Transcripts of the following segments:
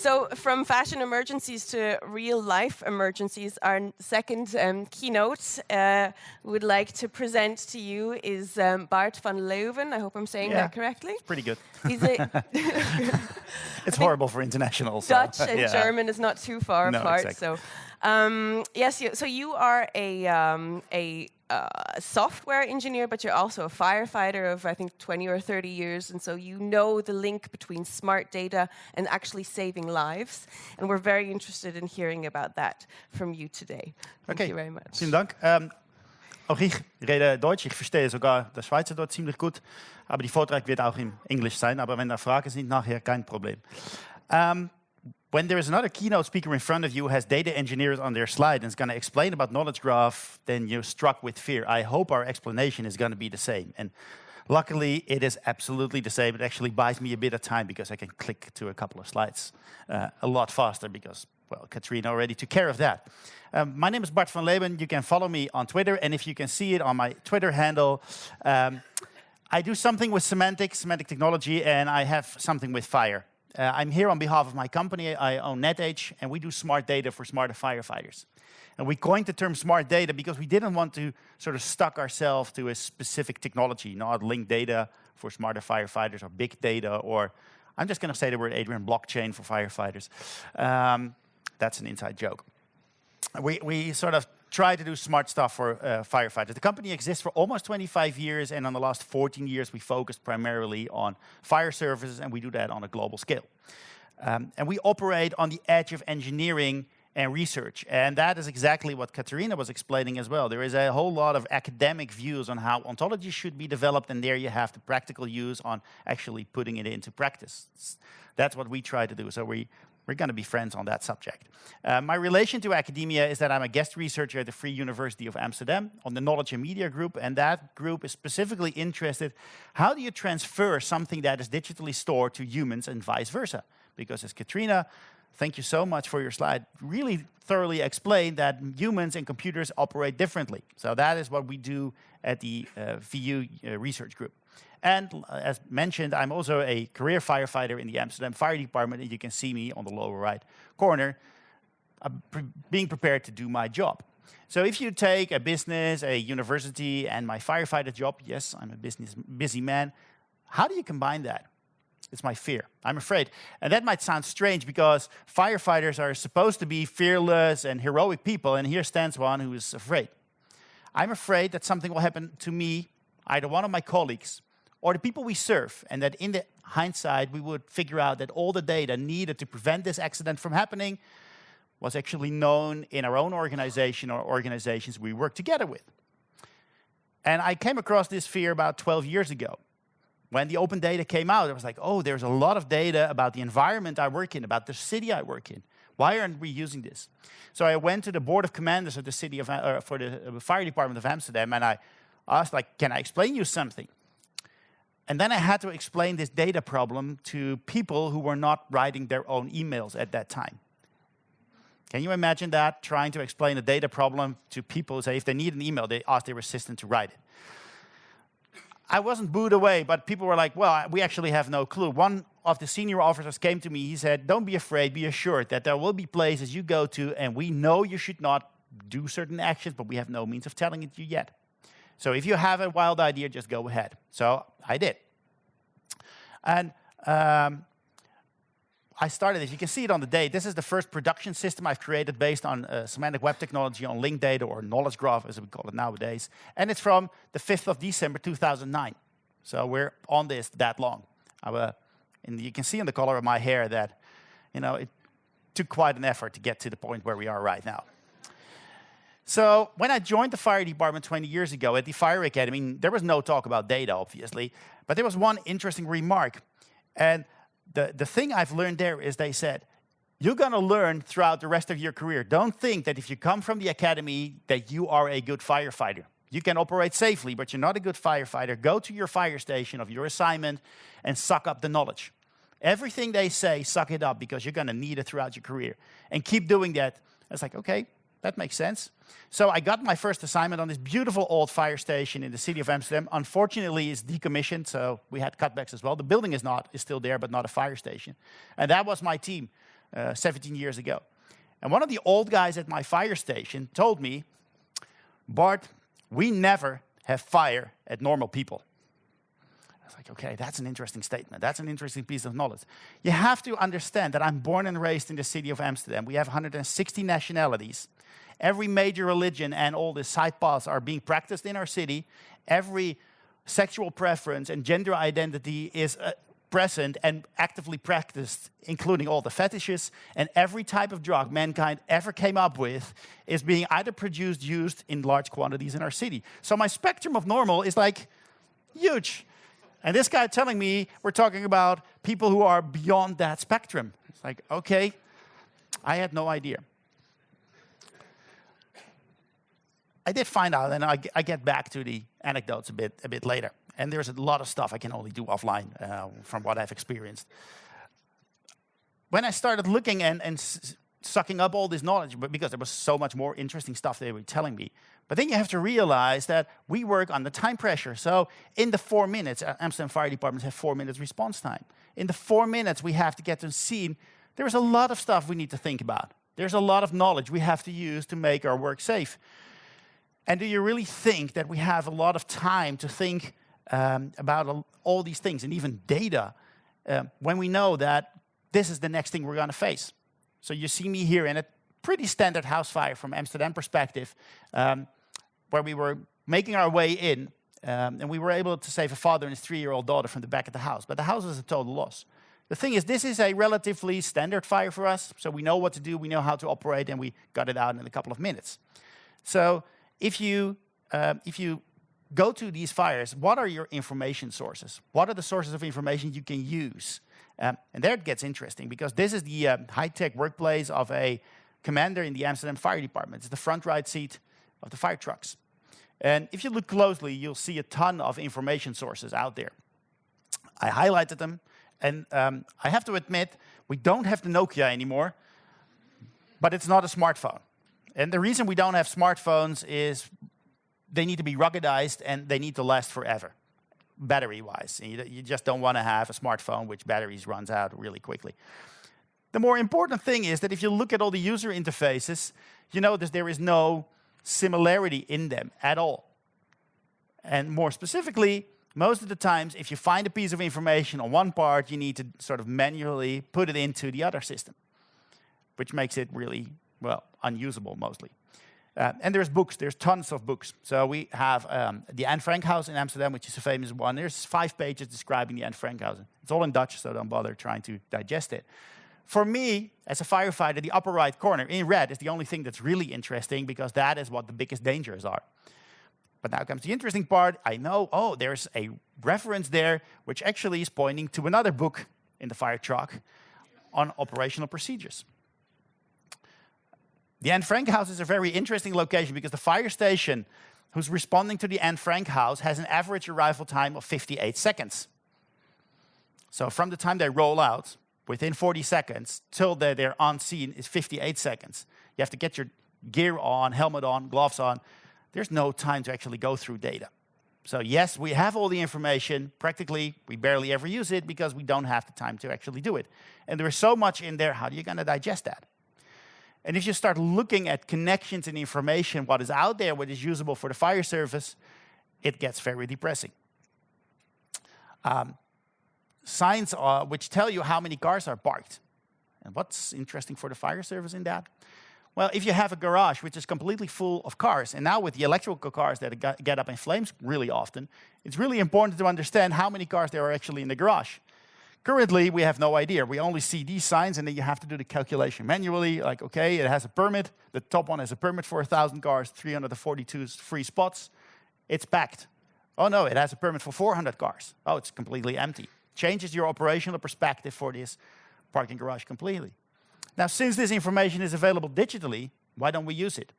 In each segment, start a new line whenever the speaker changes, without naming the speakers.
So from fashion emergencies to real life emergencies, our second um, keynote uh, would like to present to you is um, Bart van Leeuwen. I hope I'm saying
yeah,
that correctly.
Pretty good.
He's a
it's horrible for international.
So. Dutch and yeah. German is not too far
no,
apart.
Exactly.
So, um, yes, you, so you are a um, a uh, software engineer, but you're also a firefighter of, I think, 20 or 30 years. And so you know the link between smart data and actually saving lives. And we're very interested in hearing about that from you today. Thank
okay.
you very much.
Vielen Dank. Ähm, auch ich rede Deutsch. Ich verstehe sogar das Schweizer dort ziemlich gut. Aber die Vortrag wird auch in Englisch sein. Aber wenn da Fragen sind nachher, kein Problem. Um, when there is another keynote speaker in front of you who has data engineers on their slide and is going to explain about knowledge graph, then you're struck with fear. I hope our explanation is going to be the same. And luckily, it is absolutely the same. It actually buys me a bit of time because I can click to a couple of slides uh, a lot faster because, well, Katrina already took care of that. Um, my name is Bart van Leeuwen. You can follow me on Twitter, and if you can see it on my Twitter handle, um, I do something with semantics, semantic technology, and I have something with fire. Uh, I'm here on behalf of my company. I own Netage, and we do smart data for smarter firefighters. And we coined the term smart data because we didn't want to sort of stuck ourselves to a specific technology, not linked data for smarter firefighters or big data, or I'm just going to say the word Adrian, blockchain for firefighters. Um, that's an inside joke. We, we sort of try to do smart stuff for uh, firefighters. The company exists for almost 25 years, and on the last 14 years, we focused primarily on fire services, and we do that on a global scale. Um, and we operate on the edge of engineering and research. And that is exactly what Katerina was explaining as well. There is a whole lot of academic views on how ontology should be developed, and there you have the practical use on actually putting it into practice. That's what we try to do. So we, we're going to be friends on that subject. Uh, my relation to academia is that I'm a guest researcher at the Free University of Amsterdam on the Knowledge and Media Group, and that group is specifically interested, how do you transfer something that is digitally stored to humans and vice versa? Because as Katrina, thank you so much for your slide, really thoroughly explained that humans and computers operate differently. So that is what we do at the uh, VU uh, research group. And as mentioned, I'm also a career firefighter in the Amsterdam Fire Department, and you can see me on the lower right corner, uh, pre being prepared to do my job. So if you take a business, a university, and my firefighter job, yes, I'm a business busy man, how do you combine that? It's my fear. I'm afraid. And that might sound strange because firefighters are supposed to be fearless and heroic people, and here stands one who is afraid. I'm afraid that something will happen to me, either one of my colleagues, or the people we serve, and that in the hindsight, we would figure out that all the data needed to prevent this accident from happening was actually known in our own organization or organizations we work together with. And I came across this fear about 12 years ago. When the open data came out, I was like, oh, there's a lot of data about the environment I work in, about the city I work in. Why aren't we using this? So I went to the board of commanders of the city of, uh, for the uh, fire department of Amsterdam, and I asked, like, can I explain you something? And then I had to explain this data problem to people who were not writing their own emails at that time. Can you imagine that, trying to explain a data problem to people, say if they need an email, they ask their assistant to write it. I wasn't booed away, but people were like, well, we actually have no clue. One of the senior officers came to me, he said, don't be afraid, be assured that there will be places you go to and we know you should not do certain actions, but we have no means of telling it to you yet. So if you have a wild idea, just go ahead. So I did. And um, I started this. You can see it on the date. This is the first production system I've created based on uh, semantic web technology on linked data or knowledge graph, as we call it nowadays. And it's from the 5th of December 2009. So we're on this that long. Uh, and you can see in the color of my hair that, you know, it took quite an effort to get to the point where we are right now. So when I joined the fire department 20 years ago at the Fire Academy, there was no talk about data, obviously, but there was one interesting remark. And the, the thing I've learned there is they said, you're going to learn throughout the rest of your career. Don't think that if you come from the academy that you are a good firefighter. You can operate safely, but you're not a good firefighter. Go to your fire station of your assignment and suck up the knowledge. Everything they say, suck it up because you're going to need it throughout your career. And keep doing that. It's like, okay, that makes sense. So I got my first assignment on this beautiful old fire station in the city of Amsterdam. Unfortunately, it's decommissioned, so we had cutbacks as well. The building is not is still there, but not a fire station. And that was my team uh, 17 years ago. And one of the old guys at my fire station told me, Bart, we never have fire at normal people. I was like, okay, that's an interesting statement. That's an interesting piece of knowledge. You have to understand that I'm born and raised in the city of Amsterdam. We have 160 nationalities. Every major religion and all the side paths are being practiced in our city. Every sexual preference and gender identity is uh, present and actively practiced, including all the fetishes, and every type of drug mankind ever came up with is being either produced, used in large quantities in our city. So my spectrum of normal is like huge. And this guy telling me we're talking about people who are beyond that spectrum. It's like, okay, I had no idea. I did find out, and I, I get back to the anecdotes a bit, a bit later. And there's a lot of stuff I can only do offline uh, from what I've experienced. When I started looking and, and sucking up all this knowledge, but because there was so much more interesting stuff they were telling me. But then you have to realize that we work under time pressure. So in the four minutes, uh, Amsterdam Fire Departments have four minutes response time. In the four minutes we have to get to the scene, there's a lot of stuff we need to think about. There's a lot of knowledge we have to use to make our work safe. And do you really think that we have a lot of time to think um, about all these things and even data uh, when we know that this is the next thing we're going to face. So you see me here in a pretty standard house fire from Amsterdam perspective, um, where we were making our way in, um, and we were able to save a father and his three-year-old daughter from the back of the house. But the house was a total loss. The thing is, this is a relatively standard fire for us, so we know what to do, we know how to operate, and we got it out in a couple of minutes. So if you, uh, if you go to these fires, what are your information sources? What are the sources of information you can use? Um, and there it gets interesting because this is the uh, high-tech workplace of a commander in the Amsterdam Fire Department. It's the front right seat of the fire trucks. And if you look closely, you'll see a ton of information sources out there. I highlighted them, and um, I have to admit, we don't have the Nokia anymore, but it's not a smartphone. And the reason we don't have smartphones is they need to be ruggedized and they need to last forever, battery-wise. You, you just don't want to have a smartphone which batteries runs out really quickly. The more important thing is that if you look at all the user interfaces, you notice there is no similarity in them at all. And more specifically, most of the times, if you find a piece of information on one part, you need to sort of manually put it into the other system, which makes it really, well, unusable mostly. Uh, and there's books, there's tons of books. So we have um, the Anne Frank House in Amsterdam, which is a famous one. There's five pages describing the Anne Frank House. It's all in Dutch, so don't bother trying to digest it. For me, as a firefighter, the upper right corner in red is the only thing that's really interesting because that is what the biggest dangers are. But now comes the interesting part. I know, oh, there's a reference there which actually is pointing to another book in the fire truck on operational procedures. The Anne Frank house is a very interesting location because the fire station who's responding to the Anne Frank house has an average arrival time of 58 seconds. So from the time they roll out, within 40 seconds, till they're, they're on scene is 58 seconds. You have to get your gear on, helmet on, gloves on. There's no time to actually go through data. So yes, we have all the information. Practically, we barely ever use it because we don't have the time to actually do it. And there is so much in there, how are you going to digest that? And if you start looking at connections and information, what is out there, what is usable for the fire service, it gets very depressing. Um, signs uh, which tell you how many cars are parked. And what's interesting for the fire service in that? Well, if you have a garage which is completely full of cars, and now with the electrical cars that get up in flames really often, it's really important to understand how many cars there are actually in the garage. Currently, we have no idea. We only see these signs, and then you have to do the calculation manually. Like, okay, it has a permit. The top one has a permit for 1,000 cars, 342 free spots. It's packed. Oh, no, it has a permit for 400 cars. Oh, it's completely empty. Changes your operational perspective for this parking garage completely. Now, since this information is available digitally, why don't we use it?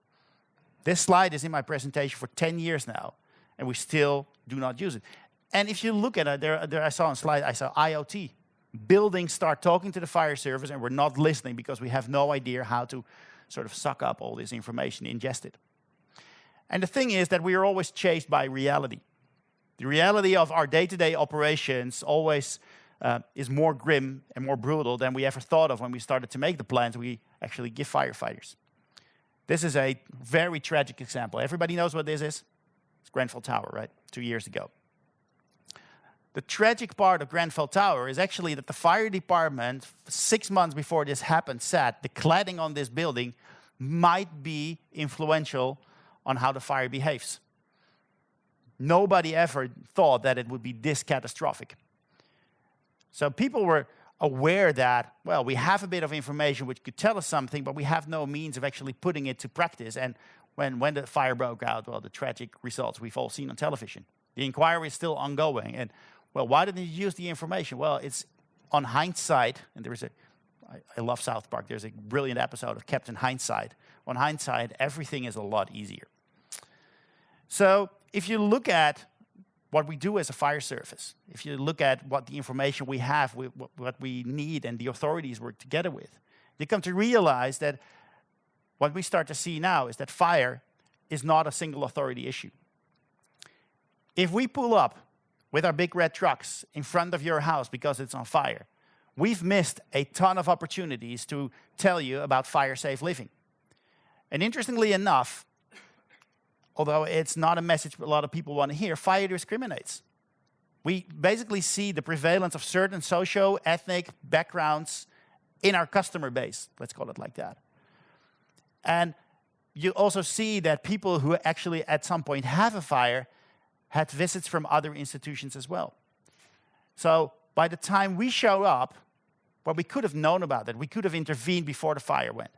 This slide is in my presentation for 10 years now, and we still do not use it. And if you look at it, there, there I saw on slide, I saw IoT. Buildings start talking to the fire service and we're not listening because we have no idea how to sort of suck up all this information, ingest it. And the thing is that we are always chased by reality. The reality of our day-to-day operations always uh, is more grim and more brutal than we ever thought of when we started to make the plans we actually give firefighters. This is a very tragic example. Everybody knows what this is? It's Grenfell Tower, right? Two years ago. The tragic part of Grenfell Tower is actually that the fire department, six months before this happened, said the cladding on this building might be influential on how the fire behaves. Nobody ever thought that it would be this catastrophic. So people were aware that, well, we have a bit of information which could tell us something, but we have no means of actually putting it to practice. And when, when the fire broke out, well, the tragic results we've all seen on television. The inquiry is still ongoing. And, well, why didn't you use the information? Well, it's on hindsight, and there is a, I, I love South Park, there's a brilliant episode of Captain Hindsight. On hindsight, everything is a lot easier. So if you look at what we do as a fire service, if you look at what the information we have, what we need, and the authorities work together with, they come to realize that what we start to see now is that fire is not a single authority issue. If we pull up with our big red trucks in front of your house because it's on fire, we've missed a ton of opportunities to tell you about fire-safe living. And interestingly enough, although it's not a message a lot of people want to hear, fire discriminates. We basically see the prevalence of certain socio-ethnic backgrounds in our customer base, let's call it like that. And you also see that people who actually at some point have a fire had visits from other institutions as well. So by the time we show up, well, we could have known about it. We could have intervened before the fire went.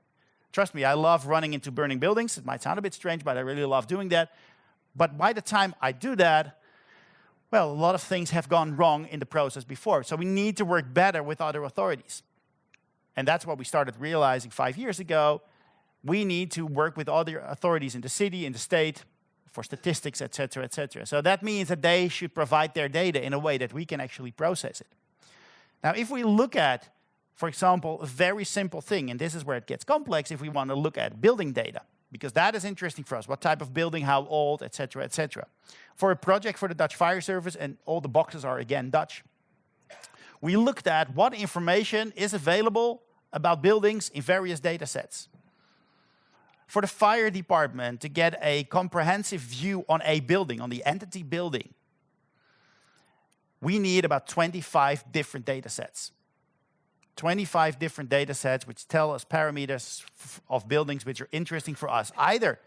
Trust me, I love running into burning buildings. It might sound a bit strange, but I really love doing that. But by the time I do that, well, a lot of things have gone wrong in the process before. So we need to work better with other authorities. And that's what we started realizing five years ago. We need to work with other authorities in the city, in the state, for statistics, et cetera, et cetera. So that means that they should provide their data in a way that we can actually process it. Now, if we look at for example, a very simple thing, and this is where it gets complex if we want to look at building data, because that is interesting for us. What type of building, how old, etc., etc. For a project for the Dutch Fire Service, and all the boxes are again Dutch, we looked at what information is available about buildings in various data sets. For the fire department to get a comprehensive view on a building, on the entity building, we need about 25 different data sets. 25 different data sets which tell us parameters of buildings which are interesting for us, either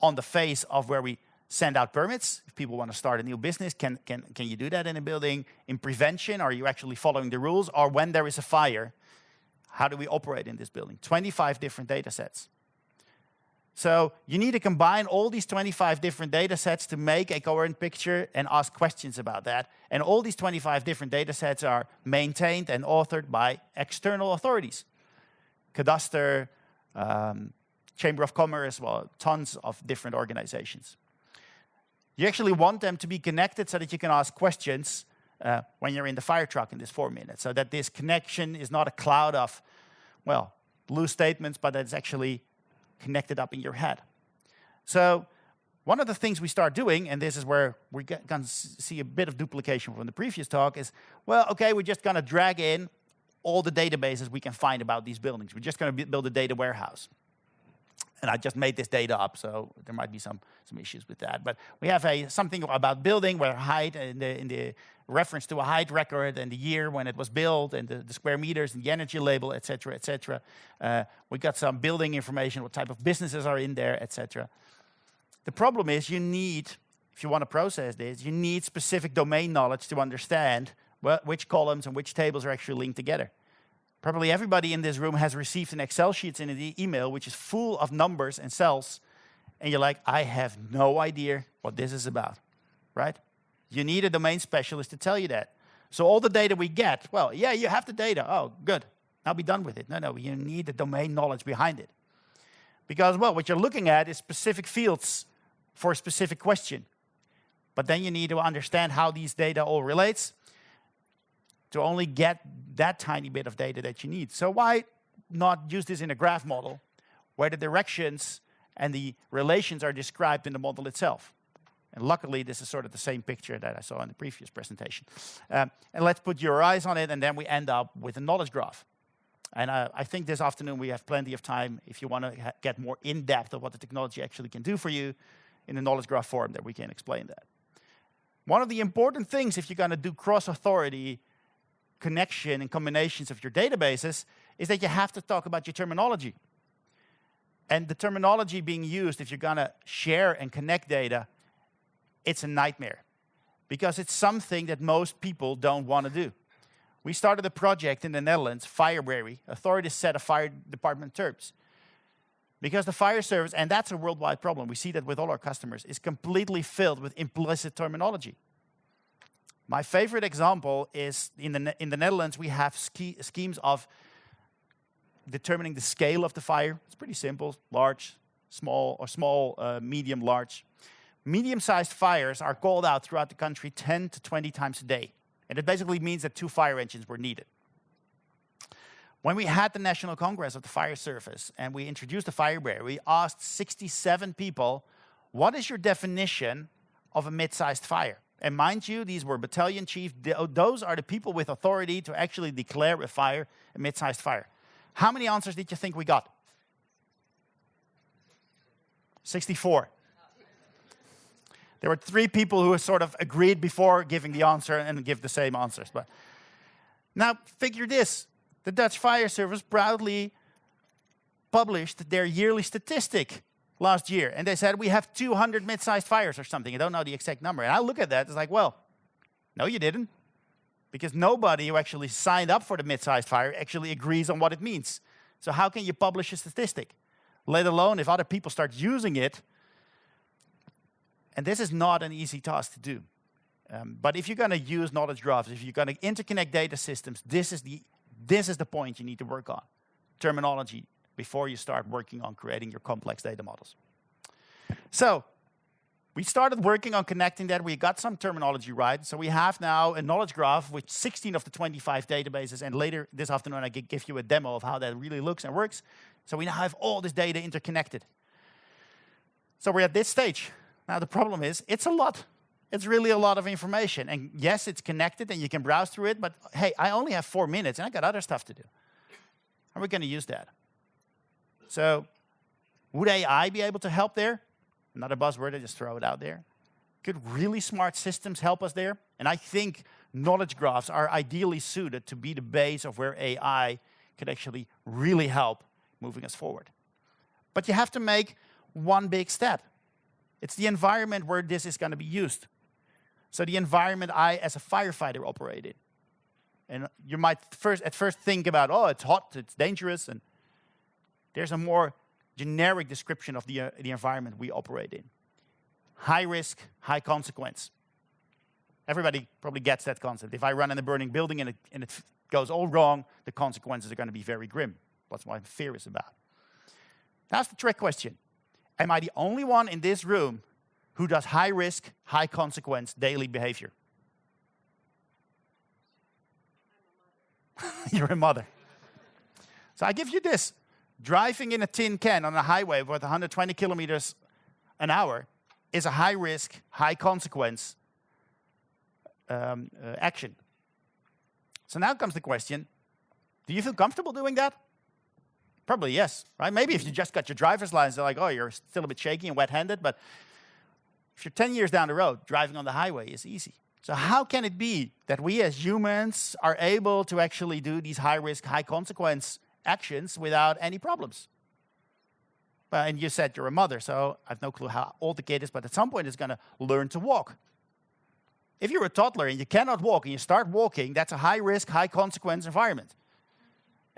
on the face of where we send out permits. If people want to start a new business, can, can, can you do that in a building? In prevention, are you actually following the rules? Or when there is a fire, how do we operate in this building? 25 different data sets. So you need to combine all these 25 different data sets to make a coherent picture and ask questions about that. And all these 25 different data sets are maintained and authored by external authorities. Cadastre, um, Chamber of Commerce, well, tons of different organizations. You actually want them to be connected so that you can ask questions uh, when you're in the fire truck in this four minutes, so that this connection is not a cloud of, well, loose statements, but that it's actually connected up in your head. So one of the things we start doing, and this is where we're going to see a bit of duplication from the previous talk, is, well, okay, we're just going to drag in all the databases we can find about these buildings. We're just going to build a data warehouse. And I just made this data up, so there might be some, some issues with that. But we have a, something about building where height in the, in the reference to a height record and the year when it was built and the, the square meters and the energy label, et cetera, et cetera. Uh, we got some building information, what type of businesses are in there, et cetera. The problem is you need, if you want to process this, you need specific domain knowledge to understand which columns and which tables are actually linked together. Probably everybody in this room has received an Excel sheet in an email which is full of numbers and cells, and you're like, I have no idea what this is about, right? You need a domain specialist to tell you that. So all the data we get, well, yeah, you have the data. Oh, good. Now be done with it. No, no, you need the domain knowledge behind it. Because, well, what you're looking at is specific fields for a specific question. But then you need to understand how these data all relates to only get that tiny bit of data that you need. So why not use this in a graph model where the directions and the relations are described in the model itself. And luckily, this is sort of the same picture that I saw in the previous presentation. Um, and let's put your eyes on it, and then we end up with a knowledge graph. And uh, I think this afternoon we have plenty of time if you want to get more in depth of what the technology actually can do for you in the knowledge graph form that we can explain that. One of the important things if you're going to do cross-authority connection and combinations of your databases is that you have to talk about your terminology. And the terminology being used if you're going to share and connect data, it's a nightmare because it's something that most people don't want to do. We started a project in the Netherlands, Firebrary, authorities set a fire department terms. Because the fire service, and that's a worldwide problem, we see that with all our customers, is completely filled with implicit terminology. My favorite example is in the, in the Netherlands, we have schemes of determining the scale of the fire. It's pretty simple, large, small, or small, uh, medium, large. Medium-sized fires are called out throughout the country 10 to 20 times a day. And it basically means that two fire engines were needed. When we had the National Congress of the Fire Service and we introduced the Firebrary, we asked 67 people, what is your definition of a mid-sized fire? And mind you, these were battalion chiefs. Oh, those are the people with authority to actually declare a fire a mid-sized fire. How many answers did you think we got? 64. There were three people who sort of agreed before giving the answer and give the same answers. But now figure this. The Dutch Fire Service proudly published their yearly statistic last year. And they said, we have 200 mid-sized fires or something. I don't know the exact number. And I look at that, it's like, well, no, you didn't. Because nobody who actually signed up for the mid-sized fire actually agrees on what it means. So how can you publish a statistic? Let alone if other people start using it, and this is not an easy task to do. Um, but if you're going to use knowledge graphs, if you're going to interconnect data systems, this is, the, this is the point you need to work on. Terminology before you start working on creating your complex data models. So we started working on connecting that. We got some terminology right. So we have now a knowledge graph with 16 of the 25 databases. And later this afternoon, I give you a demo of how that really looks and works. So we now have all this data interconnected. So we're at this stage. Now the problem is, it's a lot. It's really a lot of information. And yes, it's connected and you can browse through it, but hey, I only have four minutes and I got other stuff to do. How are we going to use that? So would AI be able to help there? Another buzzword, I just throw it out there. Could really smart systems help us there? And I think knowledge graphs are ideally suited to be the base of where AI could actually really help moving us forward. But you have to make one big step. It's the environment where this is going to be used. So the environment I, as a firefighter, operate in. And you might first, at first think about, oh, it's hot, it's dangerous, and there's a more generic description of the, uh, the environment we operate in. High risk, high consequence. Everybody probably gets that concept. If I run in a burning building and it, and it goes all wrong, the consequences are going to be very grim. That's what fear is about. That's the trick question. Am I the only one in this room who does high risk, high consequence daily behavior? You're a mother. So I give you this. Driving in a tin can on a highway with 120 kilometers an hour is a high risk, high consequence um, uh, action. So now comes the question, do you feel comfortable doing that? Probably yes, right? Maybe if you just got your driver's license, they're like, oh, you're still a bit shaky and wet-handed, but if you're 10 years down the road, driving on the highway is easy. So how can it be that we as humans are able to actually do these high-risk, high-consequence actions without any problems? Well, and you said you're a mother, so I have no clue how old the kid is, but at some point it's going to learn to walk. If you're a toddler and you cannot walk and you start walking, that's a high-risk, high-consequence environment.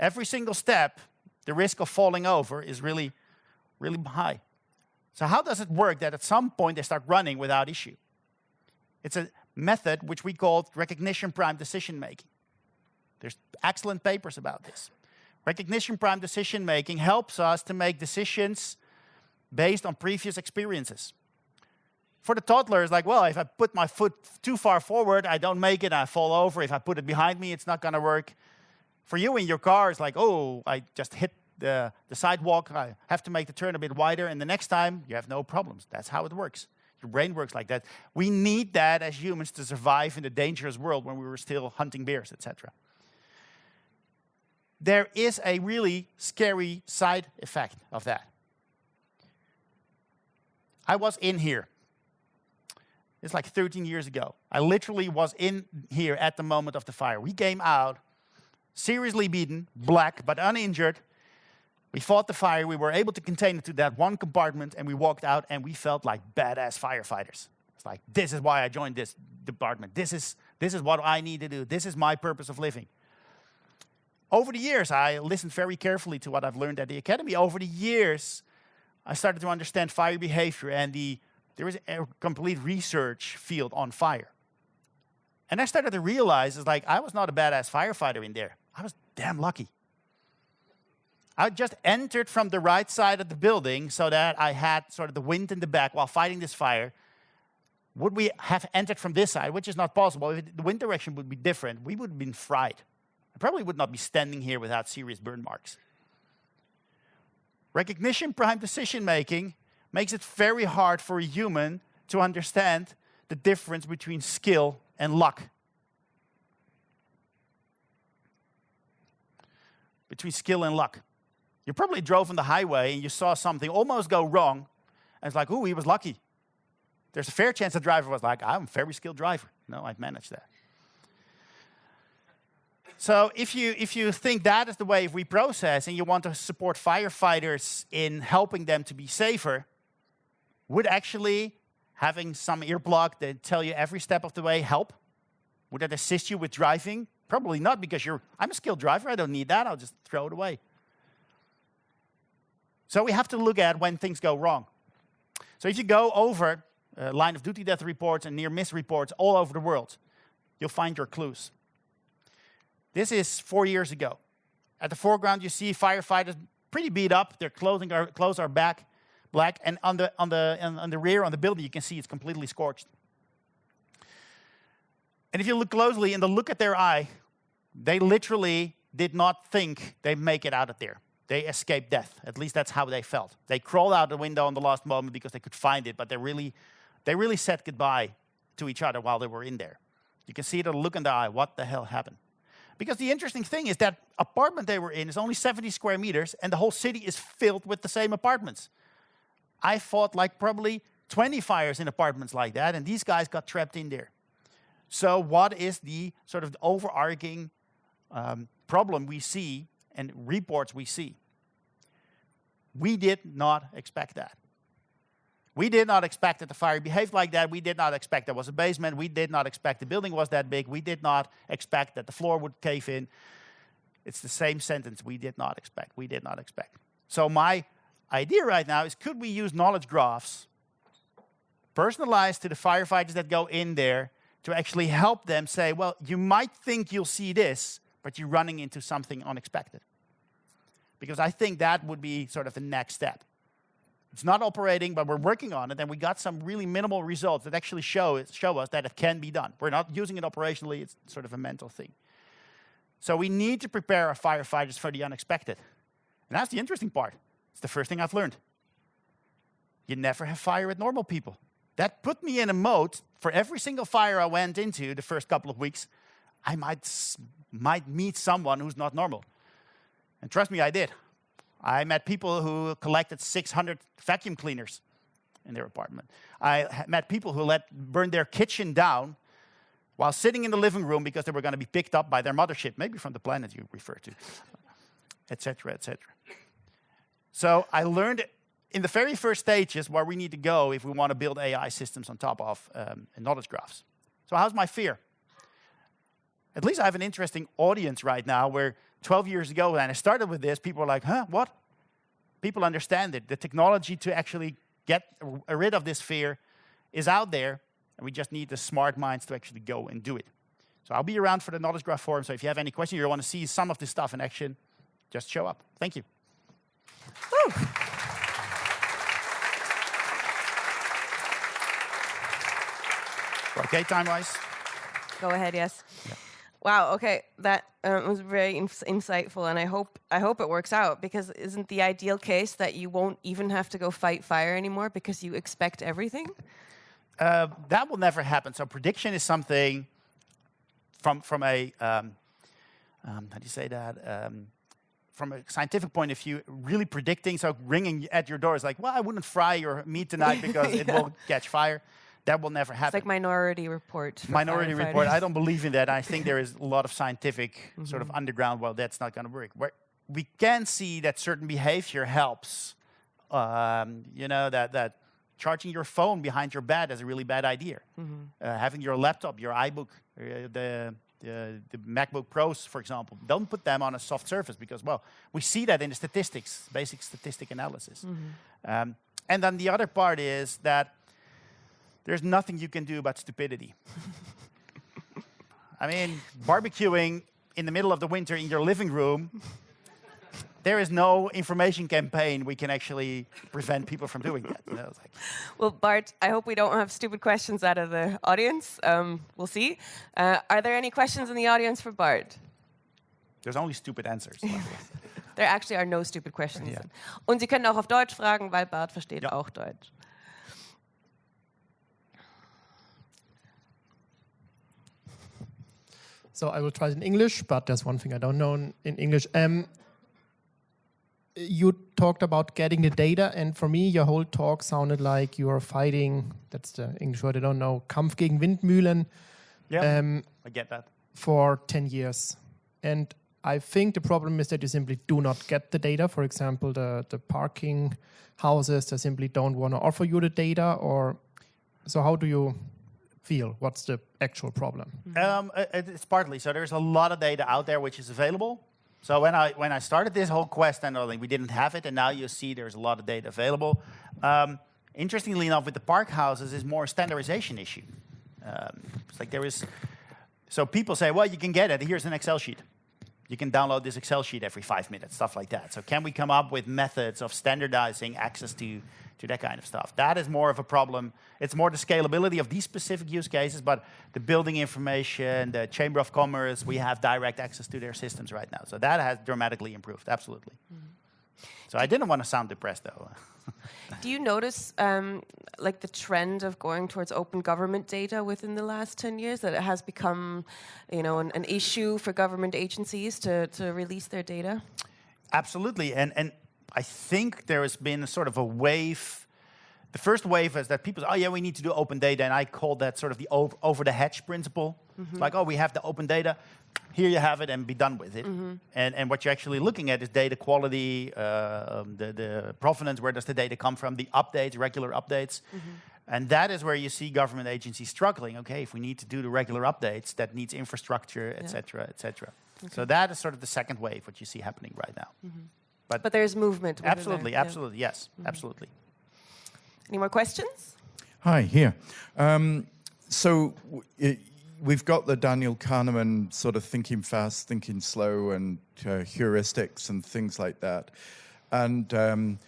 Every single step the risk of falling over is really, really high. So how does it work that at some point they start running without issue? It's a method which we call recognition prime decision making. There's excellent papers about this. Recognition prime decision making helps us to make decisions based on previous experiences. For the toddler, it's like, well, if I put my foot too far forward, I don't make it, I fall over. If I put it behind me, it's not going to work. For you in your car, it's like, oh, I just hit the, the sidewalk, I have to make the turn a bit wider, and the next time you have no problems. That's how it works. Your brain works like that. We need that as humans to survive in the dangerous world when we were still hunting bears, etc. There is a really scary side effect of that. I was in here. It's like 13 years ago. I literally was in here at the moment of the fire. We came out seriously beaten, black, but uninjured. We fought the fire. We were able to contain it to that one compartment, and we walked out, and we felt like badass firefighters. It's like, this is why I joined this department. This is, this is what I need to do. This is my purpose of living. Over the years, I listened very carefully to what I've learned at the academy. Over the years, I started to understand fire behavior, and the, there was a complete research field on fire. And I started to realize, it's like, I was not a badass firefighter in there. I was damn lucky. I just entered from the right side of the building so that I had sort of the wind in the back while fighting this fire. Would we have entered from this side, which is not possible, if the wind direction would be different, we would have been fried. I probably would not be standing here without serious burn marks. Recognition prime decision making makes it very hard for a human to understand the difference between skill and luck. between skill and luck. You probably drove on the highway and you saw something almost go wrong, and it's like, ooh, he was lucky. There's a fair chance the driver was like, I'm a very skilled driver. No, I've managed that. So if you, if you think that is the way we process and you want to support firefighters in helping them to be safer, would actually having some earplug that tell you every step of the way help? Would that assist you with driving? Probably not because you're, I'm a skilled driver, I don't need that, I'll just throw it away. So we have to look at when things go wrong. So if you go over uh, line of duty death reports and near miss reports all over the world, you'll find your clues. This is four years ago. At the foreground, you see firefighters pretty beat up. Their clothing are, clothes are back, black, and on the, on, the, on the rear, on the building, you can see it's completely scorched. And if you look closely and the look at their eye, they literally did not think they'd make it out of there. They escaped death. At least that's how they felt. They crawled out the window in the last moment because they could find it, but they really, they really said goodbye to each other while they were in there. You can see the look in the eye. What the hell happened? Because the interesting thing is that apartment they were in is only 70 square meters, and the whole city is filled with the same apartments. I fought like probably 20 fires in apartments like that, and these guys got trapped in there. So what is the sort of overarching um, problem we see and reports we see? We did not expect that. We did not expect that the fire behaved like that. We did not expect there was a basement. We did not expect the building was that big. We did not expect that the floor would cave in. It's the same sentence. We did not expect. We did not expect. So my idea right now is could we use knowledge graphs personalized to the firefighters that go in there to actually help them say, well, you might think you'll see this, but you're running into something unexpected. Because I think that would be sort of the next step. It's not operating, but we're working on it, and we got some really minimal results that actually show, show us that it can be done. We're not using it operationally, it's sort of a mental thing. So we need to prepare our firefighters for the unexpected. And that's the interesting part. It's the first thing I've learned. You never have fire with normal people. That put me in a mode for every single fire I went into the first couple of weeks, I might, might meet someone who's not normal. And trust me, I did. I met people who collected 600 vacuum cleaners in their apartment. I met people who let burn their kitchen down while sitting in the living room because they were going to be picked up by their mothership, maybe from the planet you refer to, etc., etc. So I learned in the very first stages where we need to go if we want to build AI systems on top of um, knowledge graphs. So how's my fear? At least I have an interesting audience right now where 12 years ago when I started with this, people were like, huh, what? People understand it. The technology to actually get rid of this fear is out there, and we just need the smart minds to actually go and do it. So I'll be around for the Knowledge Graph Forum, so if you have any questions, you want to see some of this stuff in action, just show up. Thank you. Woo. Okay, time-wise?
Go ahead, yes. Yeah. Wow. Okay, that um, was very ins- insightful, and I hope I hope it works out because isn't the ideal case that you won't even have to go fight fire anymore because you expect everything?
Uh, that will never happen. So prediction is something from from a um, um, how do you say that? Um, from a scientific point of view, really predicting. So ringing at your door is like, well, I wouldn't fry your meat tonight because it will catch fire. That will never happen.
It's like Minority Report.
Minority Report. I don't believe in that. I think there is a lot of scientific sort
Mm-hmm.
of underground. Well, that's not going to work. Where we can see that certain behavior helps. Um, you know that that charging your phone behind your bed is a really bad idea.
Mm-hmm.
Uh, having your laptop, your iBook, uh, the the, the MacBook Pros, for example, don't put them on a soft surface because, well, we see that in the statistics, basic statistic analysis. Um, and then the other part is that there's nothing you can do about stupidity. I mean, barbecuing in the middle of the winter in your living room, there is no information campaign we can actually prevent people from doing that. You know, like,
Well, Bart, I hope we don't have stupid questions out of the audience. Um, we'll see. Uh, are there any questions in the audience for Bart?
there's only stupid answers.
There actually are no stupid questions.
Ja.
Und Sie können auch auf Deutsch fragen, weil Bart versteht
Ja.
auch Deutsch.
So I will try it in English, but there's one thing I don't know in, English. Um, you talked about getting the data, and for me, your whole talk sounded like you are fighting. That's the English word I don't know. Kampf gegen Windmühlen
yeah,
um,
I get that.
for 10 years. And I think the problem is that you simply do not get the data. For example, the, the parking houses, they simply don't want to offer you the data. Or so, how do you feel? What's the actual problem?
Um, uh, it- it's partly. So there's a lot of data out there which is available. So when I when I started this whole quest, and we didn't have it, and now you see there's a lot of data available. Um, interestingly enough, with the park houses, is more standardization issue. Um, it's like there is. So people say, well, you can get it. Here's an Excel sheet. You can download this Excel sheet every five minutes, stuff like that. So can we come up with methods of standardizing access to, to that kind of stuff? That is more of a problem. It's more the scalability of these specific use cases, but the building information, the Chamber of Commerce, we have direct access to their systems right now. So that has dramatically improved, absolutely. So I didn't want to sound depressed though.
Do you notice um, like the trend of going towards open government data within the last 10 years that it has become you know an, an issue for government agencies to, to release their data
Absolutely, and and I think there has been a sort of a wave. The first wave is that people say, "Oh yeah, we need to do open data," and I call that sort of the over, over the hedge principle. Like, oh, we have the open data, here you have it, and be done with it. And and what you're actually looking at is data quality, uh, um, the the provenance, where does the data come from, the updates, regular updates. And that is where you see government agencies struggling. Okay, if we need to do the regular updates, that needs infrastructure, et cetera, et cetera. So that is sort of the second wave, what you see happening right now.
But there's movement within there,
Absolutely,
yeah.
absolutely, yes, absolutely.
any more questions
Hi, here. Um, so w- it, we've got the Daniel Kahneman sort of thinking fast, thinking slow, and uh, heuristics and things like that. And um,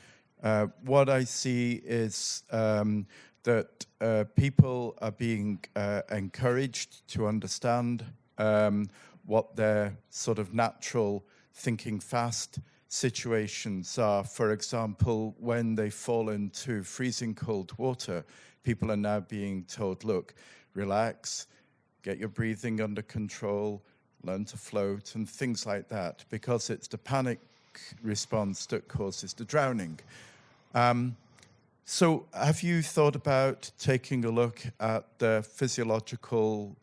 uh, what I see is um, that uh, people are being uh, encouraged to understand um, what their sort of natural thinking fast situations are. For example, when they fall into freezing cold water, people are now being told, look, relax, get your breathing under control, learn to float, and things like that, because it's the panic response that causes the drowning. Um, so, have you thought about taking a look at the physiological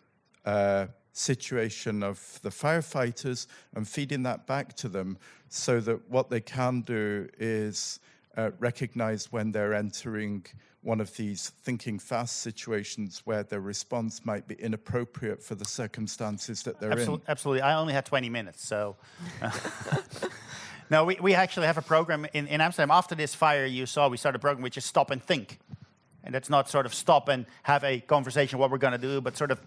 uh, situation of the firefighters and feeding that back to them so that what they can do is uh, recognize when they're entering one of these thinking fast situations where their response might be inappropriate for the circumstances that they're in?
Absolutely, absolutely. I only had 20 minutes, so. no, we, we actually have a program in, in Amsterdam. After this fire you saw, we started a program which is Stop and Think. And that's not sort of stop and have a conversation what we're going to do, but sort of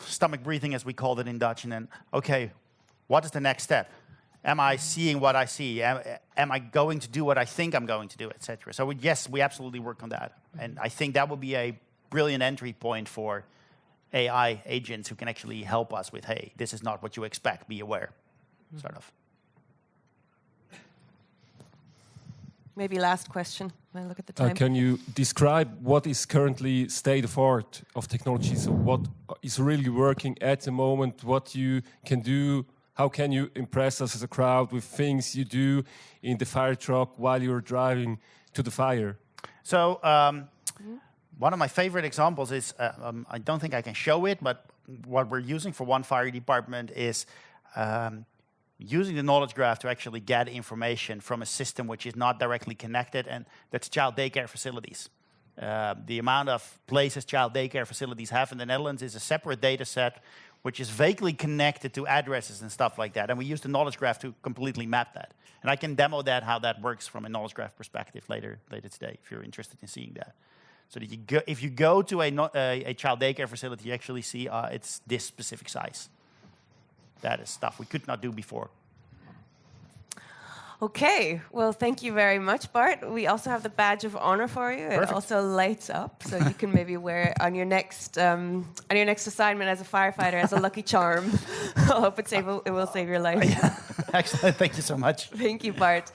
stomach breathing, as we called it in Dutch. And then, okay, what is the next step? Am I seeing what I see? Am, am I going to do what I think I'm going to do, etc.? So we, yes, we absolutely work on that, mm-hmm. and I think that would be a brilliant entry point for AI agents who can actually help us with, hey, this is not what you expect, be aware, mm-hmm. sort of.
Maybe last question. I look at the
Uh, can you describe what is currently state of art of technology? So what is really working at the moment? What you can do? How can you impress us as a crowd with things you do in the fire truck while you're driving to the fire?
So um, one of my favorite examples is, uh, um, I don't think I can show it, but what we're using for one fire department is um, using the knowledge graph to actually get information from a system which is not directly connected, and that's child daycare facilities. Uh, the amount of places child daycare facilities have in the Netherlands is a separate data set which is vaguely connected to addresses and stuff like that. And we use the knowledge graph to completely map that. And I can demo that, how that works from a knowledge graph perspective later, later today, if you're interested in seeing that. So that you go, if you go to a, a, a child daycare facility, you actually see uh, it's this specific size. That is stuff we could not do before.
Okay, well, thank you very much, Bart. We also have the badge of honor for you. It also lights up, so you can maybe wear it on your next um, on your next assignment as a firefighter as a lucky charm. I hope it, save, it will save your life. Yeah.
Excellent. Thank you so much.
Thank you, Bart.